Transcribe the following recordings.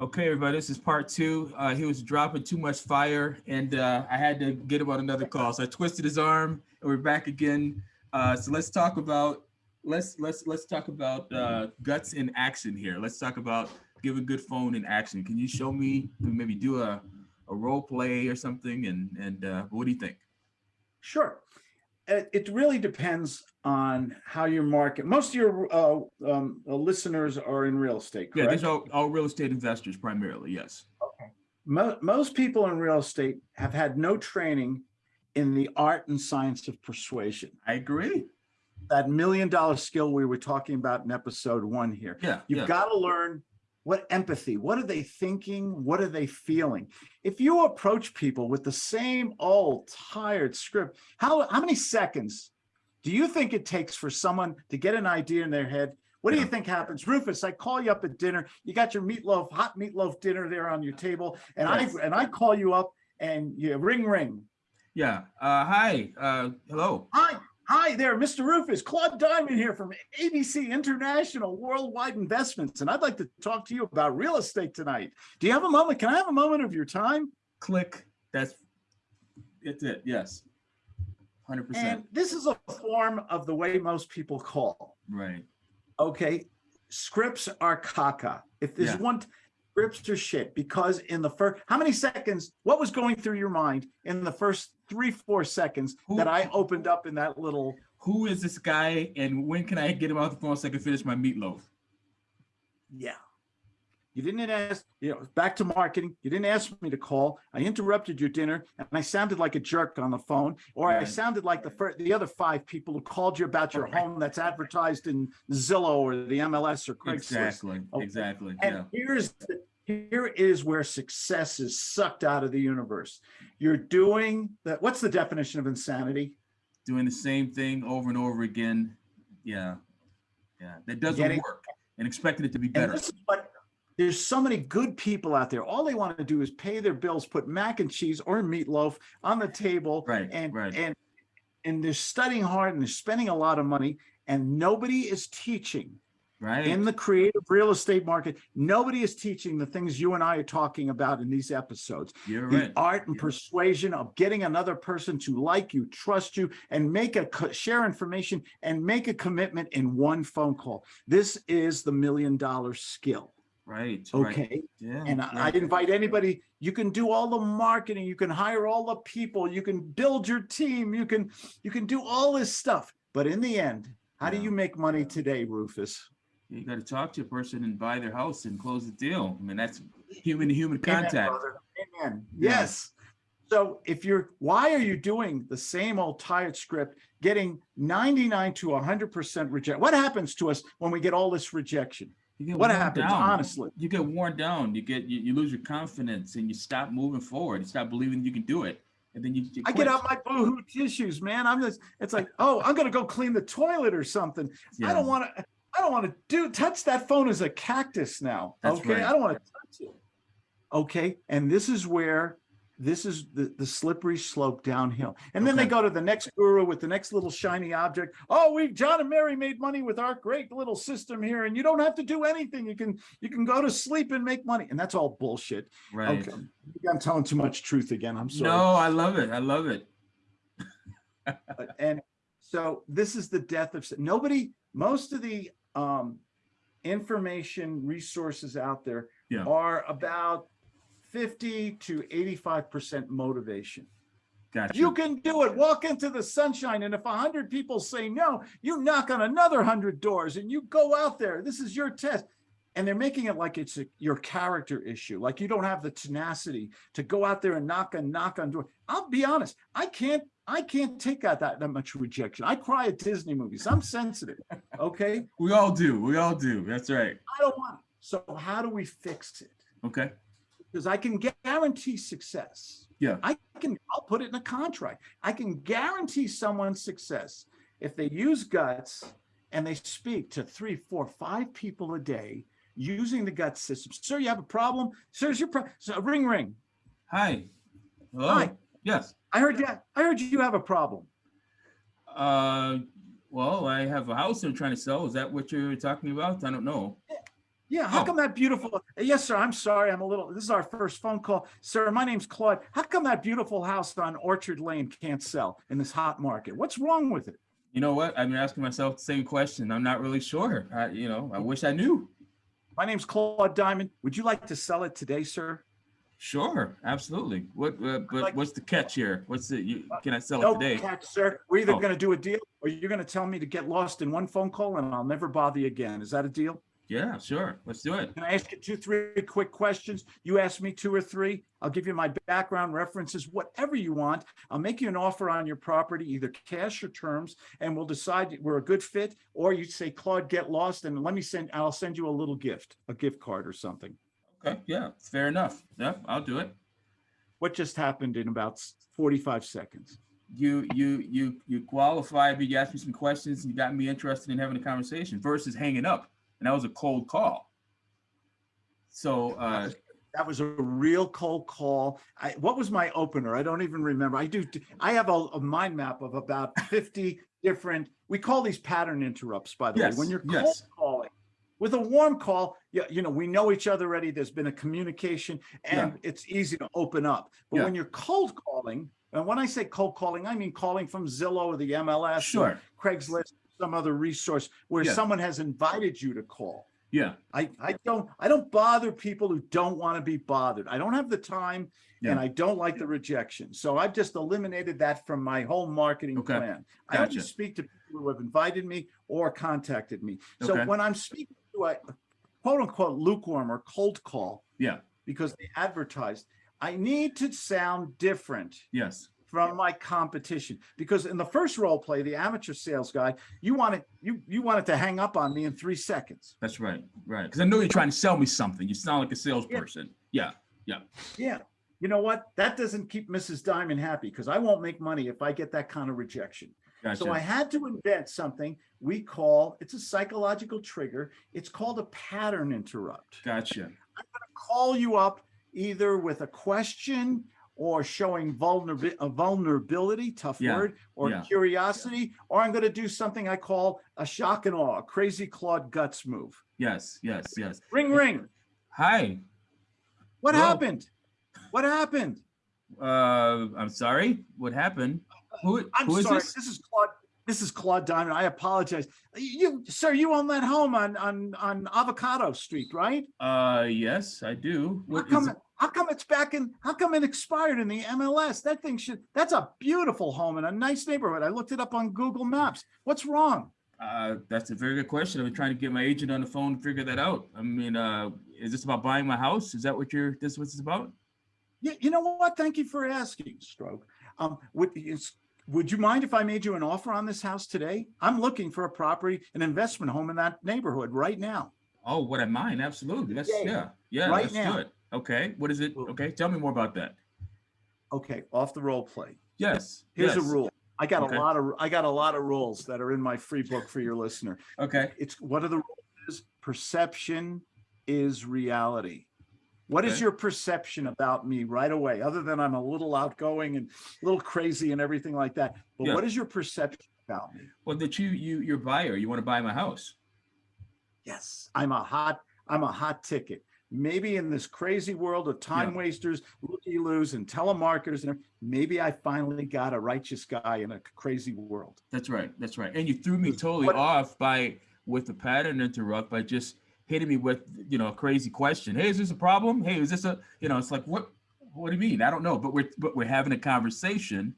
Okay, everybody, this is part two. Uh, he was dropping too much fire and uh, I had to get him on another call. So I twisted his arm and we're back again. Uh, so let's talk about, let's, let's, let's talk about uh, guts in action here. Let's talk about give a good phone in action. Can you show me, maybe do a, a role play or something? And, and uh, what do you think? Sure. It, it really depends on how your market. Most of your uh, um, uh, listeners are in real estate, correct? Yeah, these are all real estate investors primarily, yes. Mo- most people in real estate have had no training in the art and science of persuasion. I agree. That million dollar skill we were talking about in episode one here. Yeah, You've yeah. got to learn what empathy, what are they thinking? What are they feeling? If you approach people with the same old tired script, how, how many seconds do you think it takes for someone to get an idea in their head? What do you think happens? Rufus, I call you up at dinner. You got your meatloaf, hot meatloaf dinner there on your table. And I, and I call you up and you ring, ring. Yeah. Uh, hi. Uh, hello. Hi, hi there, Mr. Rufus. Claude Diamond here from ABC International Worldwide Investments. And I'd like to talk to you about real estate tonight. Do you have a moment? Can I have a moment of your time? Click. That's it's it. Yes. Hundred And percent. And this is a form of the way most people call. Right. Okay. Scripts are caca. If there's Yeah. one, scripts are shit because in the first, how many seconds, what was going through your mind in the first three, four seconds Who- that I opened up in that little Who is this guy, and when can I get him off the phone so I can finish my meatloaf? Yeah. You didn't ask, you know, back to marketing. You didn't ask me to call. I interrupted your dinner and I sounded like a jerk on the phone, or I sounded like the first, the other five people who called you about your home that's advertised in Zillow or the MLS or Craigslist. Exactly. Okay. Exactly. And Yeah. here's, the- here is where success is sucked out of the universe. You're doing that. What's the definition of insanity? Doing the same thing over and over again. Yeah. Yeah. That doesn't Getting- work, and expecting it to be better. what, there's so many good people out there. All they want to do is pay their bills, put mac and cheese or meatloaf on the table. Right, And, right. and, and they're studying hard and they're spending a lot of money and nobody is teaching Right. in the creative real estate market. Nobody is teaching the things you and I are talking about in these episodes. You're The right. art and Yeah. persuasion of getting another person to like you, trust you, and make a share information and make a commitment in one phone call. This is the million dollar skill. Right. right. Okay. Yeah. And I yeah. Invite anybody, you can do all the marketing, you can hire all the people, you can build your team, you can, you can do all this stuff. But in the end, how do you make money today, Rufus? You got to talk to a person and buy their house and close the deal. I mean, that's human to human contact. Amen. Yeah. Yes. So if you're, why are you doing the same old tired script, getting 99 to 100% reject? What happens to us when we get all this rejection? You get What happens, down. honestly? You get worn down. You get you, you lose your confidence and you stop moving forward. You stop believing you can do it, and then you. you I get out my boohoo tissues, man. I'm just, it's like, oh, I'm gonna go clean the toilet or something. I don't want to, I don't want to do, touch that phone as a cactus now. That's Okay, right. I don't want to touch it. Okay, and this is where, this is the, the slippery slope downhill. And then they go to the next guru with the next little shiny object. Oh, we, John and Mary made money with our great little system here and you don't have to do anything. You can, you can go to sleep and make money. And that's all bullshit. Right. Okay, I'm telling too much truth again. I'm sorry. No, I love it. I love it. And so this is the death of nobody most of the um information resources out there Yeah. are about 50 to 85 percent motivation. Gotcha. you can do it. Walk into the sunshine and if a hundred people say no you knock on another hundred doors and you go out there. This is your test. And they're making it like it's a, your character issue. Like you don't have the tenacity to go out there and knock and knock on doors i'll be honest i can't i can't take out that, that much rejection i cry at disney movies i'm sensitive okay we all do. We all do. That's right. i don't want it. so how do we fix it Okay. because I can guarantee success. Yeah. I can, I'll put it in a contract. I can guarantee someone's success if they use guts and they speak to three, four, five people a day using the gut system. Sir, you have a problem? Sir's your problem. So ring, ring. Hi. Hello. Hi. Yes. I heard you, I heard you have a problem. Uh, well, I have a house I'm trying to sell. Is that what you're talking about? I don't know. Yeah, how Oh. come that beautiful, yes, sir, I'm sorry, I'm a little, this is our first phone call. Sir, my name's Claude. How come that beautiful house on Orchard Lane can't sell in this hot market? What's wrong with it? You know what? I've been asking myself the same question. I'm not really sure. I, you know, I wish I knew. My name's Claude Diamond. Would you like to sell it today, sir? Sure, absolutely. What, uh, but Like- what's the catch here? What's it? you, can I sell No it today? catch, sir. We're either Oh. gonna do a deal or you're gonna tell me to get lost in one phone call and I'll never bother you again. Is that a deal? Yeah, sure. Let's do it. Can I ask you two, three quick questions? You ask me two or three. I'll give you my background references, whatever you want. I'll make you an offer on your property, either cash or terms, and we'll decide we're a good fit. Or you say, Claude, get lost and let me send, I'll send you a little gift, a gift card or something. Okay, yeah, fair enough. Yeah, I'll do it. What just happened in about 45 seconds? You, you, you, you qualified me, you asked me some questions, and you got me interested in having a conversation versus hanging up. And that was a cold call. So, uh, That was a real cold call. I, what was my opener? I don't even remember. I do, I have a, a mind map of about 50 different, we call these pattern interrupts, by the way. When you're cold yes. With a warm call, you, you know, we know each other already. There's been a communication and it's easy to open up. But Yeah. when you're cold calling, and when I say cold calling, I mean calling from Zillow or the MLS, or sure, Craigslist, some other resource where Yeah. someone has invited you to call. yeah, I, I don't I don't bother people who don't want to be bothered. I don't have the time and I don't like the rejection. So I've just eliminated that from my whole marketing Okay. plan. I only Gotcha. speak to people who have invited me or contacted me. So Okay. when I'm speaking to a quote unquote lukewarm or cold call yeah, because they advertised, I need to sound different yes, from my competition because in the first role play, the amateur sales guy, you wanted you you wanted to hang up on me in three seconds. that's right, right. Because I know you're trying to sell me something. You sound like a salesperson. Yeah. Yeah, Yeah. You know what? That doesn't keep Mrs. Diamond happy because I won't make money if I get that kind of rejection. So I had to invent something we call it's a psychological trigger. It's called a pattern interrupt. Gotcha. I'm going to call you up either with a question or showing vulnerability, a vulnerability, tough Yeah, word, or yeah. curiosity, or I'm going to do something I call a shock and awe, a crazy Claude guts move. Yes, yes, yes. Ring, ring. Hi, What Hello. happened? What happened? uh, I'm sorry. What happened? Who, I'm who is sorry. this? This is Claude. This is Claude Diamond. I apologize. You, sir, you own that home on on on Avocado Street, right? Uh, yes, I do. How come? it? How come it's back in? How come it expired in the MLS? That thing should. That's a beautiful home in a nice neighborhood. I looked it up on Google Maps. What's wrong? Uh, that's a very good question. I've been trying to get my agent on the phone to figure that out. I mean, uh, is this about buying my house? Is that what you're, this is what it's about? You, you know what? Thank you for asking, Stroke. Um, is, would you mind if I made you an offer on this house today? I'm looking for a property, an investment home in that neighborhood right now. Oh, what I mind? Absolutely. Let's, Yeah, yeah, yeah, right let's now. do it. Okay, what is it? Okay, tell me more about that. Okay, off the role play. Yes. Here's a rule. I got Okay. a lot of I got a lot of rules that are in my free book for your listener. Okay, It's what are the rules? is Perception is reality. What is Okay. your perception about me right away, other than I'm a little outgoing and a little crazy and everything like that? But Yeah. what is your perception about me? well, that you, you, you're a buyer, you want to buy my house. Yes, I'm a hot, I'm a hot ticket. Maybe in this crazy world of time wasters, looky loos, and telemarketers, and maybe I finally got a righteous guy in a crazy world. That's right, that's right. And you threw me totally What- off by, with the pattern interrupt by just hitting me with, you know, a crazy question. Hey, is this a problem? Hey, is this a, you know, it's like, what, what do you mean? I don't know, but we're, but we're having a conversation.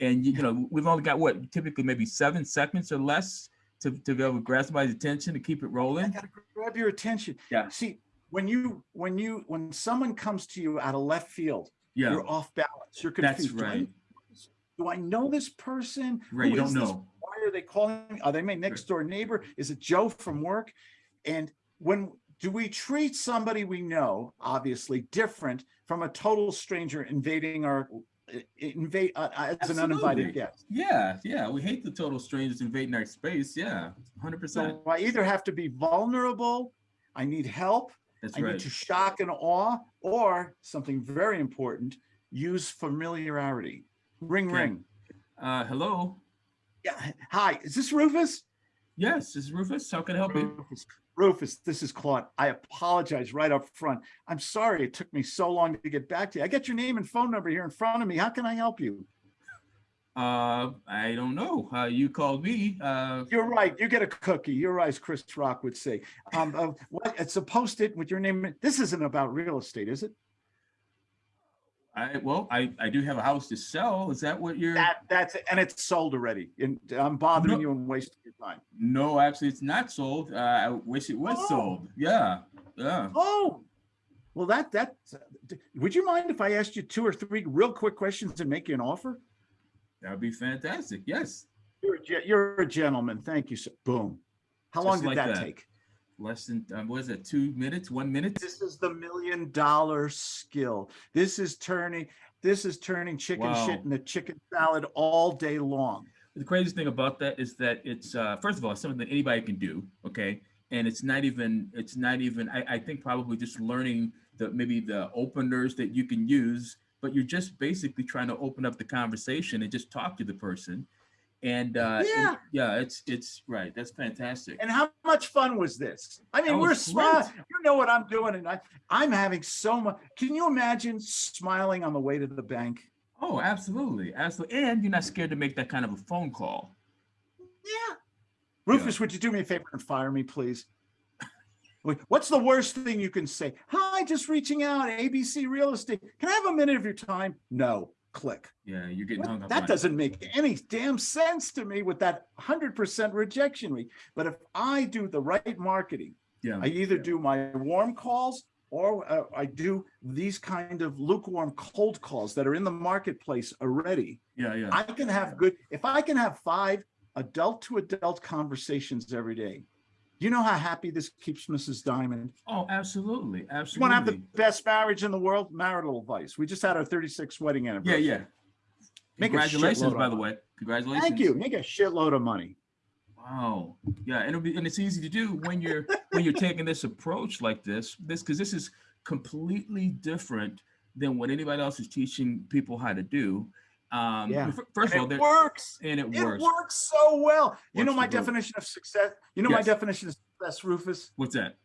And you you know, we've only got what, typically maybe seven seconds or less to, to be able to grasp somebody's attention to keep it I rolling. gotta grab your attention. Yeah. See, when you when you when someone comes to you out of left field, Yeah, you're off balance. You're that's confused. Do I- right. Do I know this person? Right, Who you don't this? know. Why are they calling? me? Are they my next door neighbor? Is it Joe from work? And when do we treat somebody we know, obviously different from a total stranger invading our invade uh, as an uninvited guest? Yeah, yeah, we hate the total strangers invading our space. Yeah, hundred percent. So I either have to be vulnerable, I need help, That's I need to shock and awe, or something very important, use familiarity. Ring, Okay. ring. Uh, hello. Yeah. Hi, is this Rufus? Yes, this is Rufus. How can I help you? Rufus. This is Claude. I apologize right up front. I'm sorry it took me so long to get back to you. I got your name and phone number here in front of me. How can I help you? Uh, I don't know. Uh, you called me. Uh, You're right. You get a cookie. You're right, as Chris Rock would say. Um, uh, what, it's a post-it with your name. This isn't about real estate, is it? I, well, I, I do have a house to sell. Is that what you're? That, that's. And it's sold already. And I'm bothering No. you and wasting your time. No, actually, it's not sold. Uh, I wish it was Oh. sold. Yeah, yeah. Oh, well, that, that, would you mind if I asked you two or three real quick questions and make you an offer? That'd be fantastic. Yes. You're, a you're a gentleman. Thank you, sir. Boom. How long did like that that. take? Less than, um, what is it, two minutes, one minute? This is the million dollar skill. This is turning, this is turning chicken Wow. shit into chicken salad all day long. The craziest thing about that is that it's, uh, first of all, something that anybody can do, okay? And it's not even, it's not even, I, I think probably just learning the, maybe the openers that you can use, but you're just basically trying to open up the conversation and just talk to the person. And, uh, and- Yeah. yeah, it's, it's, right, that's fantastic. And how much fun was this? I mean, we're smart. You know what I'm doing and I, I'm having so much. Can you imagine smiling on the way to the bank? Oh, absolutely, absolutely. And you're not scared to make that kind of a phone call. Yeah. Rufus, would you do me a favor and fire me, please? What's the worst thing you can say? Hi, just reaching out, ABC Real Estate. Can I have a minute of your time? No, click. Yeah, you're getting What? hung up. That on doesn't make any damn sense to me with that hundred percent rejection rate. But if I do the right marketing, Yeah, I either do my warm calls or uh, I do these kind of lukewarm cold calls that are in the marketplace already. yeah, yeah. I can have good, if I can have five adult to adult conversations every day, you know how happy this keeps Mrs. Diamond? Oh, absolutely, Absolutely. You want to have the best marriage in the world? Marital advice. We just had our 36th wedding anniversary. yeah. Make Congratulations, by the way. Congratulations. Thank you. Make a shitload of money. Wow. Yeah, and it'll be and it's easy to do when you're when you're taking this approach like this. This because this is completely different than what anybody else is teaching people how to do. Um, Yeah. f- first of all, And it works. and it, It works. works so well. You know my for both. definition of success? You know my definition of success, Rufus? What's that?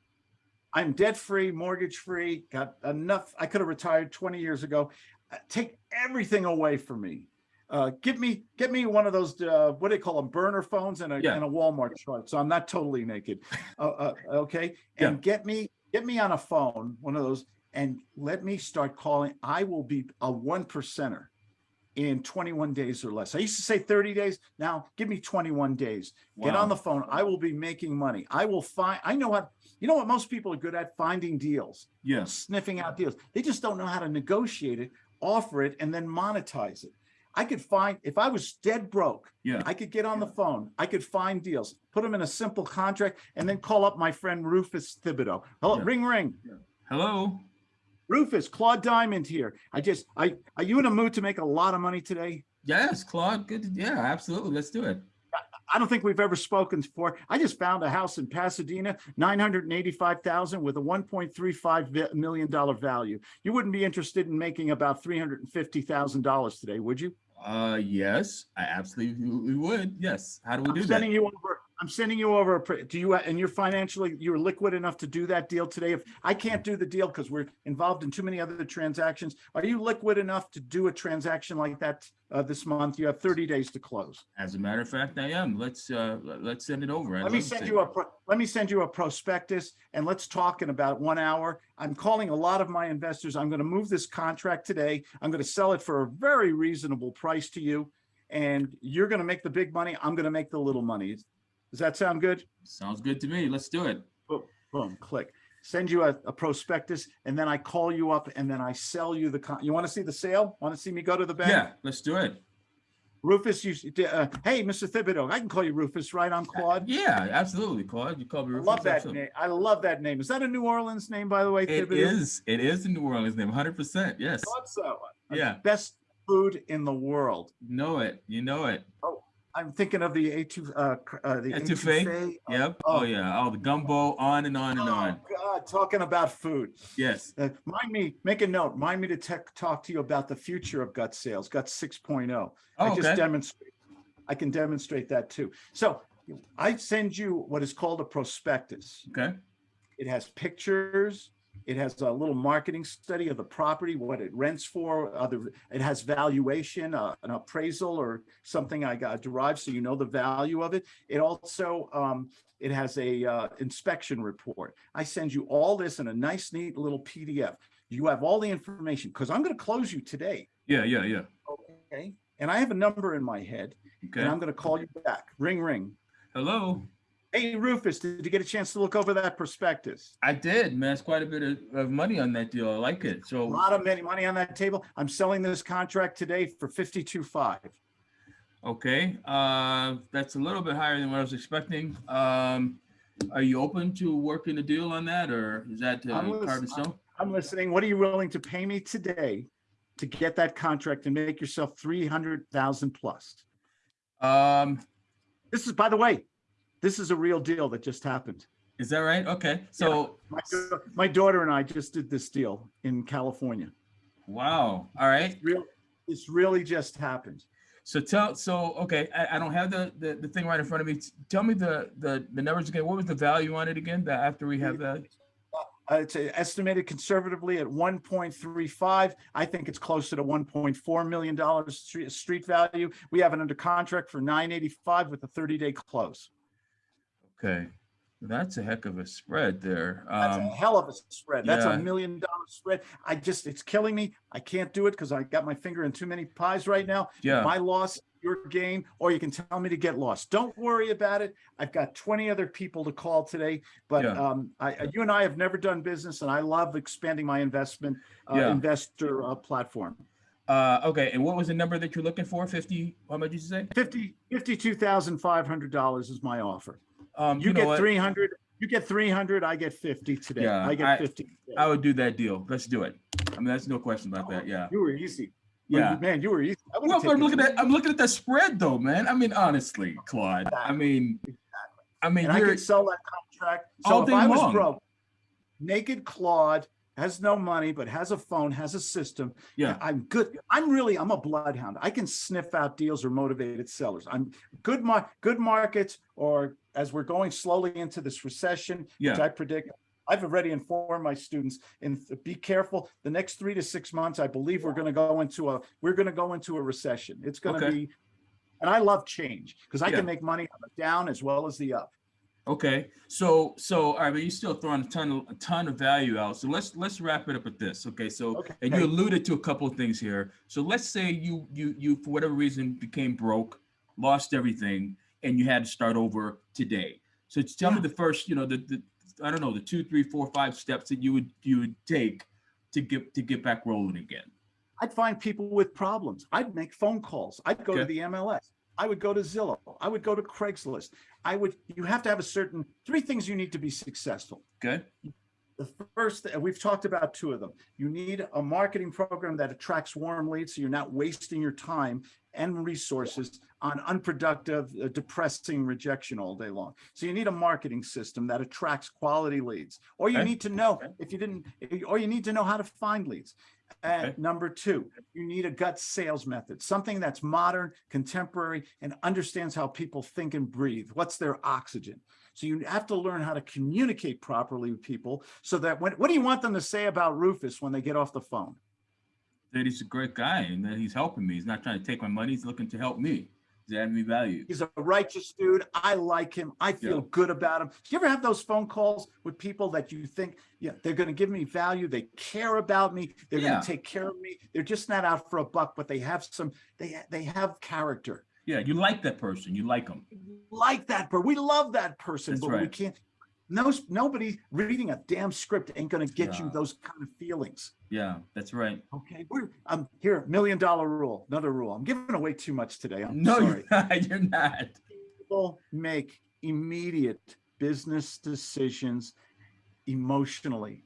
I'm debt free, mortgage free, got enough. I could have retired 20 years ago. Uh, Take everything away from me. Uh, give me, get me one of those, uh, what do they call them, burner phones and a, Yeah. and a Walmart chart. So I'm not totally naked. Uh, uh, okay. Yeah. And get me, get me on a phone, one of those, and let me start calling. I will be a one percenter in 21 days or less. I used to say 30 days. Now give me 21 days. Get on the phone. I will be making money. I will find, I know what, you know what most people are good at? Finding deals, Yes. sniffing out deals. They just don't know how to negotiate it, offer it, and then monetize it. I could find, if I was dead broke, Yeah. I could get on the phone. I could find deals, put them in a simple contract, and then call up my friend Rufus Thibodeau. Hello, Yeah. ring, ring. Hello. Rufus, Claude Diamond here. I just, I, are you in a mood to make a lot of money today? Yes, Claude. Good. Yeah, absolutely. Let's do it. I don't think we've ever spoken before. I just found a house in Pasadena, nine hundred and eighty-five thousand with a one point three five million dollar value. You wouldn't be interested in making about three hundred and fifty thousand dollars today, would you? Uh, yes, I absolutely would. Yes. How do we I'm do that? you over. I'm sending you over. a pre- Do you and you're financially you're liquid enough to do that deal today? If I can't do the deal because we're involved in too many other transactions, are you liquid enough to do a transaction like that uh, this month? You have 30 days to close. As a matter of fact, I am. Let's uh, let- let's send it over. I'd Let me send you a, let me send you a prospectus and let's talk in about one hour. I'm calling a lot of my investors. I'm going to move this contract today. I'm going to sell it for a very reasonable price to you. And you're going to make the big money. I'm going to make the little money. Does that sound good? Sounds good to me. Let's do it. Boom, click. Send you a, a prospectus and then I call you up and then I sell you the, con- you want to see the sale? Want to see me go to the bank? Yeah, let's do it. Rufus, you, uh, hey, Mr. Thibodeau, I can call you Rufus, right? I'm Claude. Yeah, absolutely, Claude. You call me. I Rufus, love that absolutely. name. I love that name. Is that a New Orleans name, by the way? It Thibodeau? is. It is a New Orleans name. 100. percent Yes. Thought so. Yeah. Best food in the world. You know it. You know it. I'm thinking of the A2, uh, uh, the Etouffee? etouffee. Oh, Yep. oh. Oh yeah. Oh, the gumbo. On and on and Oh, on. God, talking about food. Yes. Uh, mind me, make a note, mind me to tech, talk to you about the future of gut sales, gut 6.0. I Oh, just okay. demonstrate, I can demonstrate that too. So I send you what is called a prospectus. Okay, It has pictures. It has a little marketing study of the property, what it rents for, other, it has valuation, uh, an appraisal or something I got derived, so you know the value of it. It also, um, it has a, uh, inspection report. I send you all this in a nice, neat little PDF. You have all the information, because I'm gonna close you today, yeah, yeah, yeah, okay? And I have a number in my head, and. I'm gonna call you back. Ring, ring. Hello, Hey Rufus, did you get a chance to look over that prospectus? I did, man, it's quite a bit of, of money on that deal, I like it, So A lot of money, money on that table. I'm selling this contract today for fifty-two five. okay, uh, that's a little bit higher than what I was expecting. Um, are you open to working a deal on that, or is that uh, I'm in lis- stone? I'm listening. What are you willing to pay me today to get that contract and make yourself three hundred thousand plus? Um, This is, by the way, this is a real deal that just happened. is that right? Okay, so, My, my daughter and I just did this deal in California. wow, all right. Real, this really just happened. So tell, so, okay, I, I don't have the, the, the thing right in front of me. Tell me the, the, the numbers again. What was the value on it again? That after we have that? Uh, it's uh, estimated conservatively at one point three five. I think it's closer to one point four million dollars street, street value. We have it under contract for nine eighty-five with a thirty-day close. Okay, that's a heck of a spread there. That's a Um, hell of a spread. That's yeah. a million dollar spread. I just, it's killing me. I can't do it because I got my finger in too many pies right now. yeah, My loss, your gain, or you can tell me to get lost. Don't worry about it. I've got twenty other people to call today, but Yeah. um, I, you and I have never done business and I love expanding my investment, uh, Yeah. investor, uh, platform. uh, okay, and what was the number that you're looking for? Fifty, how much did you say? Fifty, fifty-two thousand five hundred dollars is my offer. Um, You you know get what? three hundred, you get three hundred, I get fifty today. Yeah, I I- get fifty. today. I would do that deal. Let's do it. I mean, that's no question about that, yeah, You were easy. Yeah. Man, you were easy. I Well, but I'm looking at, I'm looking at that spread though, man. I mean, honestly, Claude, I mean, I mean, I could sell that contract. All So if day I was long. broke, naked Claude has no money, but has a phone, has a system. yeah, I'm good. I'm really, I'm a bloodhound. I can sniff out deals or motivated sellers. I'm good mar, good markets, or as we're going slowly into this recession, which yeah, I predict. I've already informed my students and be careful. The next three to six months, I believe we're going to go into a, we're going to go into a recession. It's going to Okay. be, and I love change because I Yeah. can make money on the down as well as the up. okay. So, so, all right, but you're still throwing a ton, of a ton of value out. So let's, let's wrap it up with this, okay? So, Okay. and you alluded to a couple of things here. So let's say you, you, you, for whatever reason, became broke, lost everything, and you had to start over today. So tell me the first, you know, the, the, I don't know, the two, three, four, five steps that you would, you would take to get, to get back rolling again. I'd find people with problems. I'd make phone calls. I'd go to the MLS. I would go to Zillow. I would go to Craigslist. I would, you have to have a certain, three things you need to be successful. Okay? The first, and we've talked about two of them. You need a marketing program that attracts warm leads, so you're not wasting your time and resources on unproductive, uh, depressing rejection all day long. So you need a marketing system that attracts quality leads, or you Okay. need to know if you didn't, or you need to know how to find leads. And Okay. number two, you need a gut sales method, something that's modern, contemporary, and understands how people think and breathe. What's their oxygen? So you have to learn how to communicate properly with people so that when, what do you want them to say about Rufus when they get off the phone? That he's a great guy and that he's helping me. He's not trying to take my money. He's looking to help me. He's adding me value. He's a righteous dude. I like him. I feel Yeah. good about him. Do you ever have those phone calls with people that you think, yeah, they're going to give me value. They care about me. They're Yeah. going to take care of me. They're just not out for a buck, but they have some, they, they have character. Yeah, you like that person. You like them. like that person. We love that person, That's but we can't. No, nobody reading a damn script ain't gonna get you those kind of feelings. Yeah, that's right. Okay, we're um here, million dollar rule, another rule. I'm giving away too much today. I'm No, sorry. you're not. You're not. People make immediate business decisions emotionally.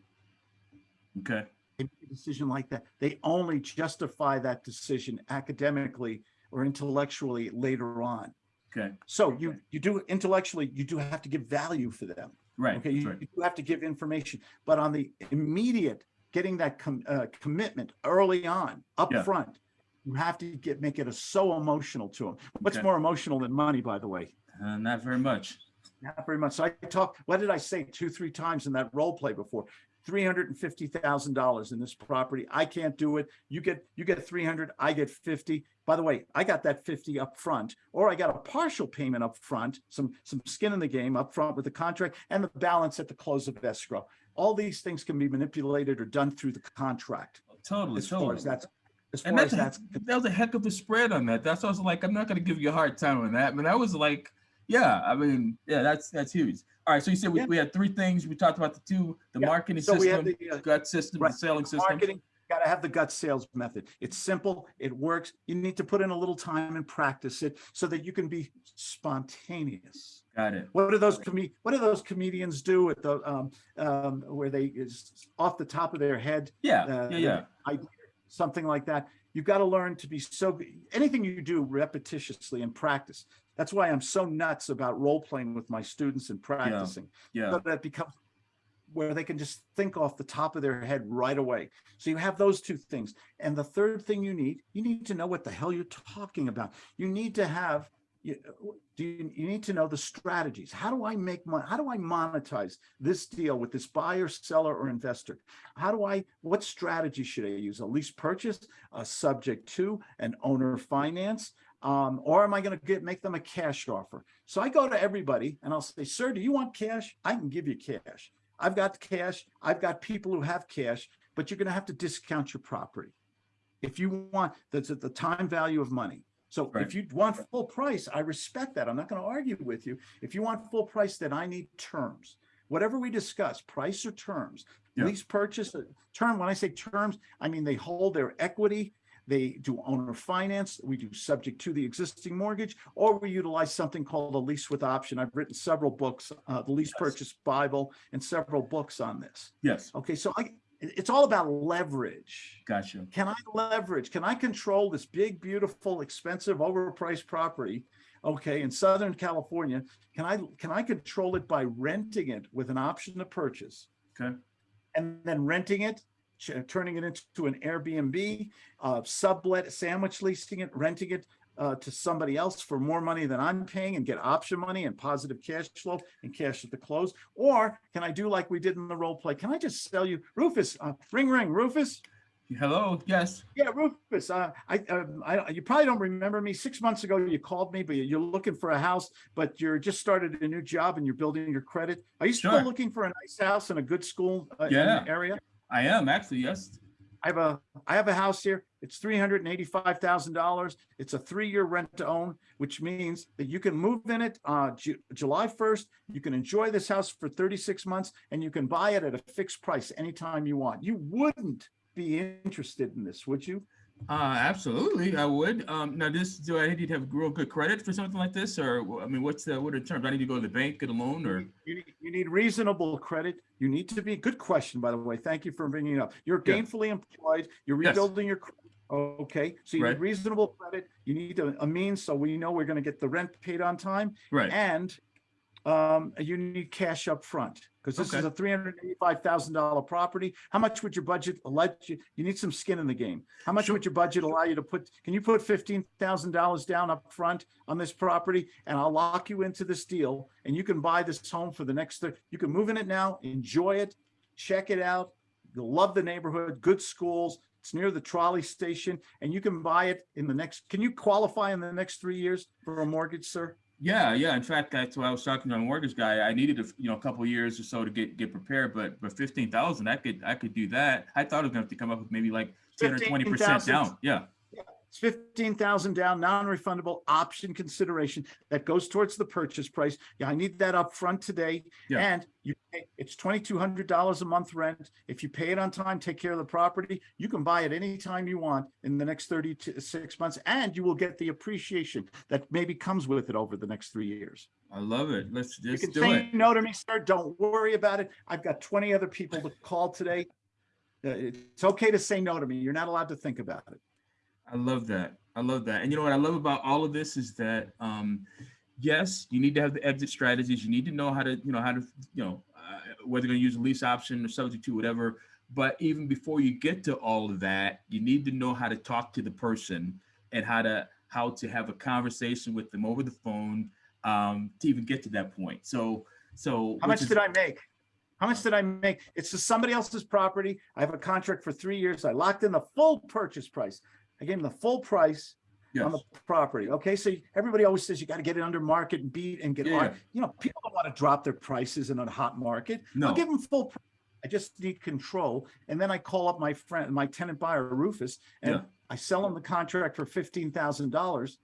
Okay. They make a decision like that. They only justify that decision academically or intellectually later on. Okay. So you you do intellectually, you do have to give value for them. Right. Okay, you, right. you do have to give information, but on the immediate, getting that com- uh, commitment early on, up Yeah. front, you have to get make it a, so emotional to them. What's Okay. more emotional than money, by the way? Uh, not very much. Not very much. So I talk, what did I say two, three times in that role play before? Three hundred and fifty thousand dollars in this property. I can't do it. You get, you get three hundred, I get fifty. By the way, I got that fifty up front, or I got a partial payment up front, some, some skin in the game up front with the contract and the balance at the close of escrow. All these things can be manipulated or done through the contract. Oh, totally, As far as that's, as And far as that's, that's, that was a heck of a spread on that. That's why I was like, I'm not gonna give you a hard time on that, but that was like, yeah, I mean, yeah, that's, that's huge. All right, so you said we, Yeah. we had three things. We talked about the two, the Yeah, marketing so system, the, uh, gut system, the selling system. marketing, gotta have the gut sales method. It's simple, it works. You need to put in a little time and practice it so that you can be spontaneous. Got it. What do those com- what do those comedians do at the, um, um, where they is off the top of their head? Yeah, uh, yeah, yeah. idea, Something like that. You've got to learn to be so, anything you do repetitiously and practice. That's why I'm so nuts about role playing with my students and practicing Yeah, so that becomes where they can just think off the top of their head right away. So you have those two things. And the third thing you need, you need to know what the hell you're talking about. You need to have, you, do you, you need to know the strategies. How do I make money? How do I monetize this deal with this buyer, seller, or investor? How do I, what strategy should I use? A lease purchase, a subject to, an owner finance? Um, or am I going to get make them a cash offer? So I go to everybody and I'll say, sir, do you want cash? I can give you cash. I've got cash. I've got people who have cash, but you're going to have to discount your property. If you want, that's at the time value of money. So Right. if you want full price, I respect that. I'm not going to argue with you. If you want full price, then I need terms. Whatever we discuss, price or terms, Yeah. lease purchase, uh, term, when I say terms, I mean they hold their equity, they do owner finance, we do subject to the existing mortgage, or we utilize something called a lease with option. I've written several books, uh, the Lease Yes. Purchase Bible, and several books on this. yes, Okay, so I, it's all about leverage. gotcha. Can I leverage? Can I control this big, beautiful, expensive, overpriced property? Okay, in Southern California, can I, can I control it by renting it with an option to purchase? Okay. And then renting it, turning it into an Airbnb, uh, sublet, sandwich leasing it, renting it uh, to somebody else for more money than I'm paying and get option money and positive cash flow and cash at the close? Or can I do like we did in the role play? Can I just sell you Rufus, uh, ring, ring, Rufus? Hello, yes, Yeah, Rufus, uh, I, um, I, you probably don't remember me. Six months ago, you called me, but you're looking for a house, but you're just started a new job and you're building your credit. Are you still Sure. looking for a nice house in a good school uh, in Yeah. the area? I am actually, yes. I have a, I have a house here. It's three hundred and eighty-five thousand dollars. It's a three-year rent to own, which means that you can move in it, uh, Ju- July first. You can enjoy this house for thirty-six months and you can buy it at a fixed price anytime you want. You wouldn't be interested in this, would you? Uh, absolutely, I would. Um, now this, do I need to have real good credit for something like this? Or, I mean, what's the, what are the terms? I need to go to the bank, get a loan or? You need, you need reasonable credit. You need to be, good question, by the way. Thank you for bringing it up. You're Yeah. gainfully employed, you're Yes. rebuilding your, cr- okay, so you Right. need reasonable credit. You need a, a means, so we know we're gonna get the rent paid on time. Right, And um, you need cash up front, because this is a three hundred and eighty-five thousand dollar property. How much would your budget let you, you need some skin in the game. How much Sure. would your budget allow you to put, can you put fifteen thousand dollars down up front on this property? And I'll lock you into this deal and you can buy this home for the next, you can move in it now, enjoy it, check it out. You'll love the neighborhood, good schools. It's near the trolley station and you can buy it in the next, can you qualify in the next three years for a mortgage, sir? Yeah, yeah. In fact, that's why I was talking to a mortgage guy. I needed a, you know, a couple years or so to get, get prepared, but, but fifteen thousand, I could, I could do that. I thought it was gonna have to come up with maybe like ten or twenty percent down. Yeah, It's fifteen thousand down, non-refundable option consideration that goes towards the purchase price. Yeah, I need that up front today. Yeah. And you, pay it's twenty-two hundred dollars a month rent. If you pay it on time, take care of the property, you can buy it anytime you want in the next thirty to six months, and you will get the appreciation that maybe comes with it over the next three years. I love it. Let's just You can do say it. no to me, sir. Don't worry about it. I've got twenty other people to call today. Uh, It's okay to say no to me. You're not allowed to think about it. I love that. I love that. And you know what I love about all of this is that, um, yes, you need to have the exit strategies. You need to know how to, you know, how to, you know, uh, whether you're going to use a lease option or subject to whatever. But even before you get to all of that, you need to know how to talk to the person and how to how to have a conversation with them over the phone um, to even get to that point. So, so. How much is- did I make? How much did I make? It's just somebody else's property. I have a contract for three years. I locked in the full purchase price. I gave him the full price Yes. on the property. Okay, so everybody always says you got to get it under market and beat and get, Yeah, on- yeah. you know, people don't want to drop their prices in a hot market. No. I'll give them full. pr- I just need control. And then I call up my friend, my tenant buyer Rufus, and Yeah. I sell him the contract for fifteen thousand dollars.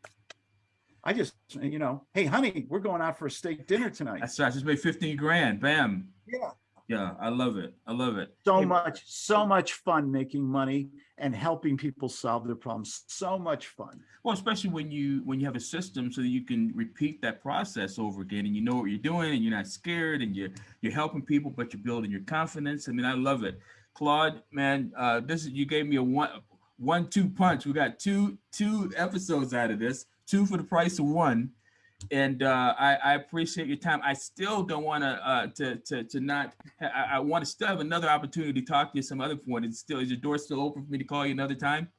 I just, you know, hey, honey, we're going out for a steak dinner tonight. That's right. Just made 15 grand. Bam. Yeah. Yeah. I love it. I love it. So Hey, much, so much fun making money and helping people solve their problems. So much fun. Well, especially when you when you have a system so that you can repeat that process over again and you know what you're doing and you're not scared and you're you're helping people, but you're building your confidence. I mean, I love it. Claude, man, uh, this is you gave me a one one two punch. We got two two episodes out of this, two for the price of one. And uh, I, I appreciate your time. I still don't want to uh, to to to not. I, I want to still have another opportunity to talk to you some other point. It's still is your door still open for me to call you another time?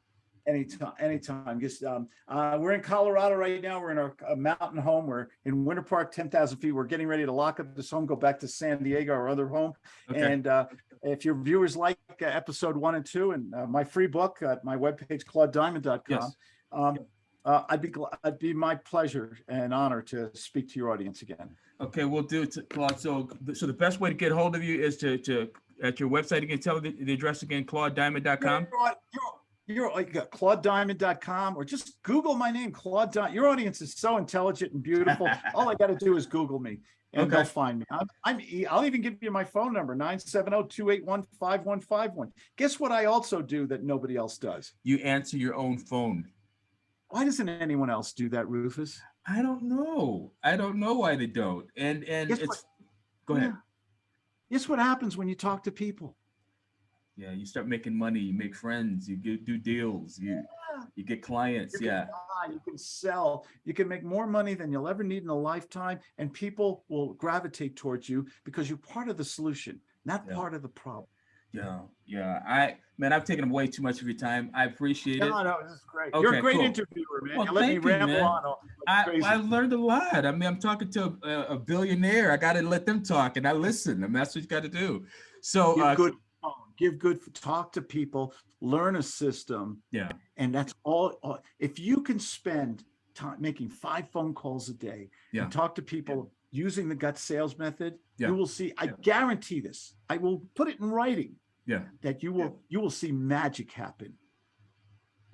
Anytime, anytime. Just, um, uh, we're in Colorado right now. We're in our mountain home. We're in Winter Park, ten thousand feet. We're getting ready to lock up this home, go back to San Diego, our other home. Okay. And uh, if your viewers like uh, episode one and two and uh, my free book at my webpage, claudediamond.com, Yes. um, uh, I'd be, gl- it'd be my pleasure and honor to speak to your audience again. Okay, we'll do it, Claude. So, so the best way to get hold of you is to, to, at your website again, tell the, the address again, claudediamond.com. You're, you're, you're like uh, claudediamond.com or just Google my name, Claude Diamond. Your audience is so intelligent and beautiful. All I got to do is Google me and they'll find me. I'm, I'm, I'll even give you my phone number, 970-281-5151. Guess what I also do that nobody else does? You answer your own phone. Why doesn't anyone else do that, Rufus? I don't know. I don't know why they don't. And, and Guess it's, what? go ahead. Yeah. Guess what happens when you talk to people? Yeah, you start making money, you make friends, you get, do deals, you, Yeah. you get clients. You Yeah. buy, you can sell, you can make more money than you'll ever need in a lifetime, and people will gravitate towards you because you're part of the solution, not Yeah. part of the problem. Yeah. Yeah. I, man, I've taken way too much of your time. I appreciate it. No, no, this is great. You're a great cool. interviewer, man. Well, you let me you, ramble man. on. I. I learned a lot. I mean, I'm talking to a, a billionaire. I got to let them talk and I listen. I mean, that's what you got to do. So, give uh, good, give good, talk to people, learn a system, yeah, and that's all. all- If you can spend time making five phone calls a day Yeah. and talk to people using the gut sales method, Yeah. you will see. I Yeah. guarantee this. I will put it in writing. Yeah. that you will you will see magic happen.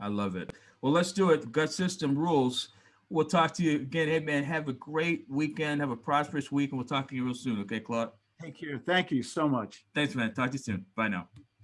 I love it. Well, let's do it. Gut system rules. We'll talk to you again. Hey, man, have a great weekend. Have a prosperous week, and we'll talk to you real soon. Okay, Claude? Take care. Thank you so much. Thanks, man. Talk to you soon. Bye now.